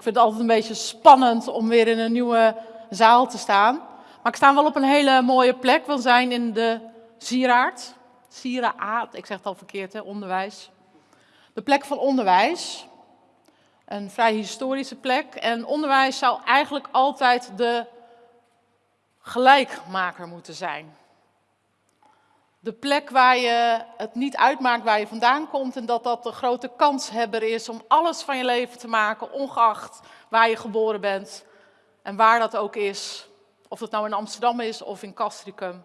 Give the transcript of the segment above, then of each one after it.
Ik vind het altijd een beetje spannend om weer in een nieuwe zaal te staan. Maar ik sta wel op een hele mooie plek. We zijn in de Sieraard. Sieraad, ik zeg het al verkeerd, hè, onderwijs. De plek van onderwijs. Een vrij historische plek. En onderwijs zou eigenlijk altijd de gelijkmaker moeten zijn. De plek waar je het niet uitmaakt waar je vandaan komt en dat dat de grote kanshebber is om alles van je leven te maken, ongeacht waar je geboren bent en waar dat ook is. Of dat nou in Amsterdam is of in Castricum.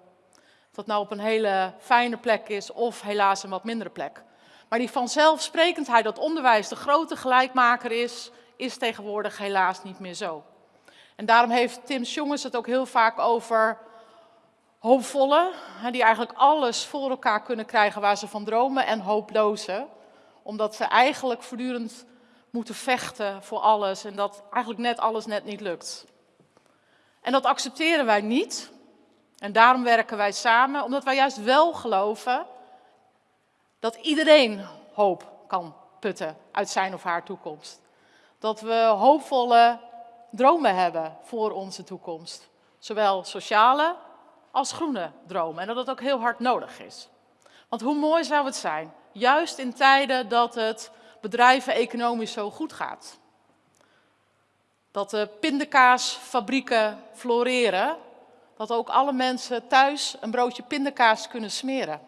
Of dat nou op een hele fijne plek is of helaas een wat mindere plek. Maar die vanzelfsprekendheid dat onderwijs de grote gelijkmaker is, is tegenwoordig helaas niet meer zo. En daarom heeft Tim Jongens het ook heel vaak over hoopvolle, die eigenlijk alles voor elkaar kunnen krijgen waar ze van dromen, en hooploze, omdat ze eigenlijk voortdurend moeten vechten voor alles en dat eigenlijk net alles net niet lukt. En dat accepteren wij niet. En daarom werken wij samen, omdat wij juist wel geloven dat iedereen hoop kan putten uit zijn of haar toekomst. Dat we hoopvolle dromen hebben voor onze toekomst. Zowel sociale als groene dromen. En dat het ook heel hard nodig is. Want hoe mooi zou het zijn, juist in tijden dat het bedrijven economisch zo goed gaat. Dat de pindakaasfabrieken floreren, dat ook alle mensen thuis een broodje pindakaas kunnen smeren.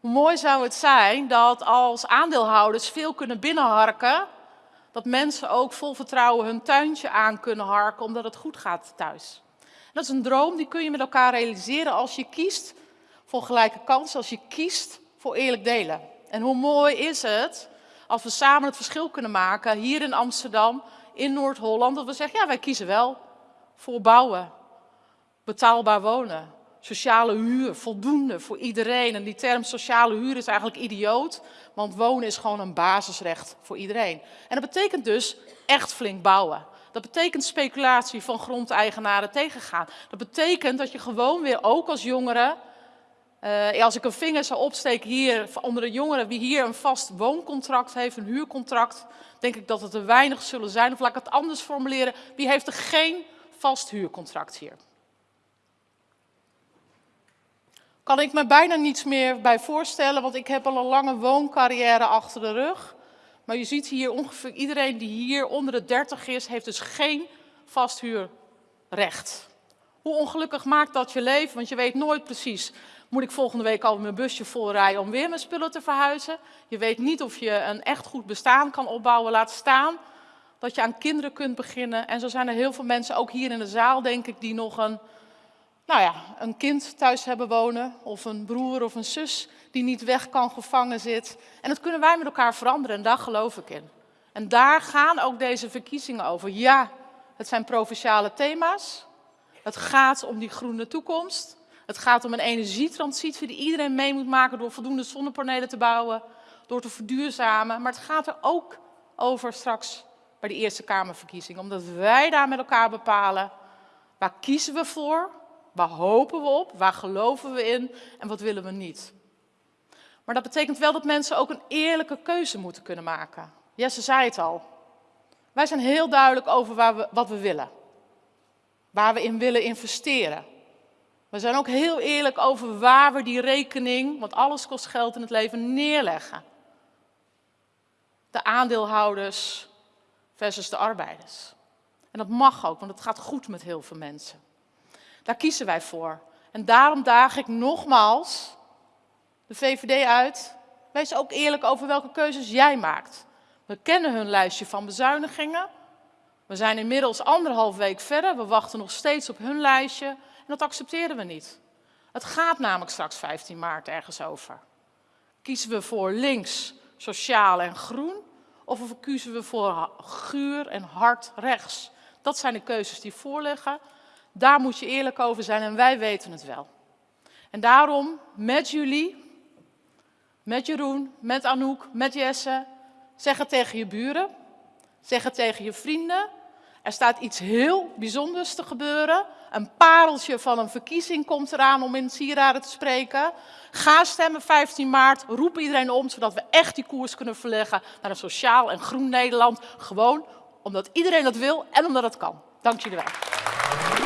Hoe mooi zou het zijn dat als aandeelhouders veel kunnen binnenharken, dat mensen ook vol vertrouwen hun tuintje aan kunnen harken omdat het goed gaat thuis. Dat is een droom die kun je met elkaar realiseren als je kiest voor gelijke kansen, als je kiest voor eerlijk delen. En hoe mooi is het als we samen het verschil kunnen maken hier in Amsterdam, in Noord-Holland, dat we zeggen, ja wij kiezen wel voor bouwen, betaalbaar wonen, sociale huur, voldoende voor iedereen. En die term sociale huur is eigenlijk idioot, want wonen is gewoon een basisrecht voor iedereen. En dat betekent dus echt flink bouwen. Dat betekent speculatie van grondeigenaren tegengaan. Dat betekent dat je gewoon weer, ook als jongere, uh, als ik een vinger zou opsteken hier onder de jongeren, wie hier een vast wooncontract heeft, een huurcontract, denk ik dat het er weinig zullen zijn. Of laat ik het anders formuleren, wie heeft er geen vast huurcontract hier? Kan ik me bijna niets meer bij voorstellen, want ik heb al een lange wooncarrière achter de rug. Maar je ziet hier ongeveer iedereen die hier onder de 30 is, heeft dus geen vasthuurrecht. Hoe ongelukkig maakt dat je leven? Want je weet nooit precies, moet ik volgende week al mijn busje volrijden om weer mijn spullen te verhuizen? Je weet niet of je een echt goed bestaan kan opbouwen, laat staan dat je aan kinderen kunt beginnen. En zo zijn er heel veel mensen, ook hier in de zaal denk ik, die nog een, nou ja, een kind thuis hebben wonen. Of een broer of een zus die niet weg kan, gevangen zit. En dat kunnen wij met elkaar veranderen en daar geloof ik in. En daar gaan ook deze verkiezingen over. Ja, het zijn provinciale thema's. Het gaat om die groene toekomst. Het gaat om een energietransitie die iedereen mee moet maken door voldoende zonnepanelen te bouwen, door te verduurzamen. Maar het gaat er ook over straks bij de Eerste Kamerverkiezingen. Omdat wij daar met elkaar bepalen, waar kiezen we voor, waar hopen we op, waar geloven we in en wat willen we niet. Maar dat betekent wel dat mensen ook een eerlijke keuze moeten kunnen maken. Jesse zei het al. Wij zijn heel duidelijk over waar we, wat we willen. Waar we in willen investeren. We zijn ook heel eerlijk over waar we die rekening, want alles kost geld in het leven, neerleggen. De aandeelhouders versus de arbeiders. En dat mag ook, want het gaat goed met heel veel mensen. Daar kiezen wij voor. En daarom daag ik nogmaals de VVD uit. Wees ook eerlijk over welke keuzes jij maakt. We kennen hun lijstje van bezuinigingen. We zijn inmiddels anderhalf week verder. We wachten nog steeds op hun lijstje. En dat accepteren we niet. Het gaat namelijk straks 15 maart ergens over. Kiezen we voor links, sociaal en groen? Of kiezen we voor guur en hard rechts? Dat zijn de keuzes die voorliggen. Daar moet je eerlijk over zijn en wij weten het wel. En daarom met jullie met Jeroen, met Anouk, met Jesse. Zeg het tegen je buren. Zeg het tegen je vrienden. Er staat iets heel bijzonders te gebeuren. Een pareltje van een verkiezing komt eraan om in sieraden te spreken. Ga stemmen 15 maart. Roep iedereen om, zodat we echt die koers kunnen verleggen naar een sociaal en groen Nederland. Gewoon omdat iedereen dat wil en omdat het kan. Dank jullie wel.